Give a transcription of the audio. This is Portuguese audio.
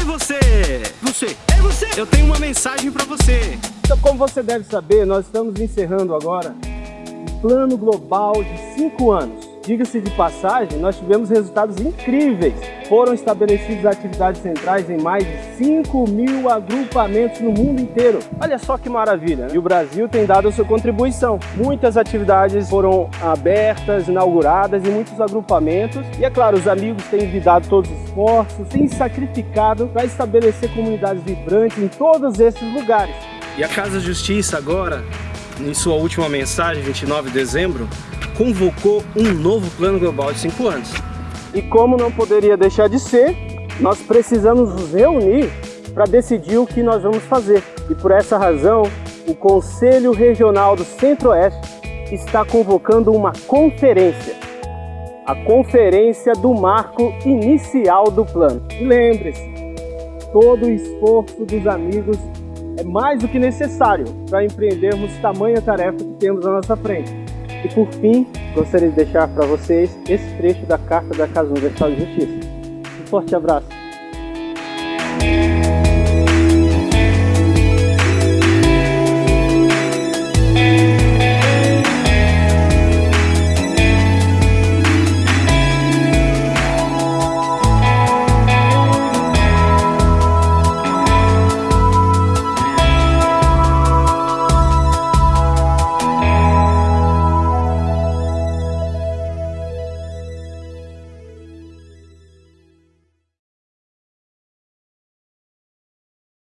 Ei você! Você! Ei você! Eu tenho uma mensagem para você! Então, como você deve saber, nós estamos encerrando agora um plano global de 5 anos Diga-se de passagem, nós tivemos resultados incríveis. Foram estabelecidas atividades centrais em mais de 5 mil agrupamentos no mundo inteiro. Olha só que maravilha! Né? E o Brasil tem dado a sua contribuição. Muitas atividades foram abertas, inauguradas em muitos agrupamentos. E é claro, os amigos têm dado todos os esforços, têm sacrificado para estabelecer comunidades vibrantes em todos esses lugares. E a Casa Justiça agora, em sua última mensagem, 29 de dezembro, convocou um novo plano global de cinco anos. E como não poderia deixar de ser, nós precisamos nos reunir para decidir o que nós vamos fazer. E por essa razão, o Conselho Regional do Centro-Oeste está convocando uma conferência. A conferência do marco inicial do plano. Lembre-se, todo o esforço dos amigos é mais do que necessário para empreendermos tamanha tarefa que temos à nossa frente. E por fim, gostaria de deixar para vocês esse trecho da Carta da Casa Universal de Justiça. Um forte abraço!